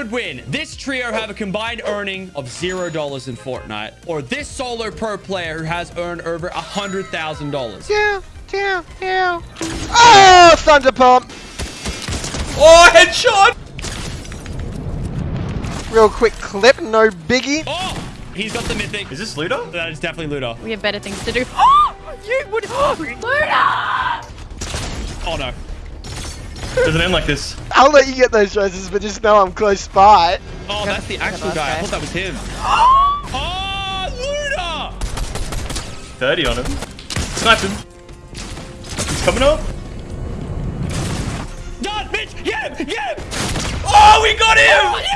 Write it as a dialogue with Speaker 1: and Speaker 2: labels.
Speaker 1: would win? This trio have a combined earning of $0 in Fortnite, or this solo pro player who has earned over $100,000?
Speaker 2: Yeah, yeah, yeah. Oh, Thunder Pump!
Speaker 3: Oh, headshot!
Speaker 2: Real quick clip, no biggie.
Speaker 1: Oh, he's got the mythic.
Speaker 3: Is this Ludo?
Speaker 1: That is definitely Ludo.
Speaker 4: We have better things to do. Oh, you would. Luna!
Speaker 1: Oh, no.
Speaker 3: Doesn't end like this.
Speaker 2: I'll let you get those choices, but just know I'm close by.
Speaker 1: Oh, that's the actual
Speaker 4: last
Speaker 1: guy. I thought that was him. Oh, Luda!
Speaker 3: 30 on him. Sniped him. He's coming up.
Speaker 1: Done, bitch! Get him! Get him!
Speaker 3: Oh, we got him! Oh,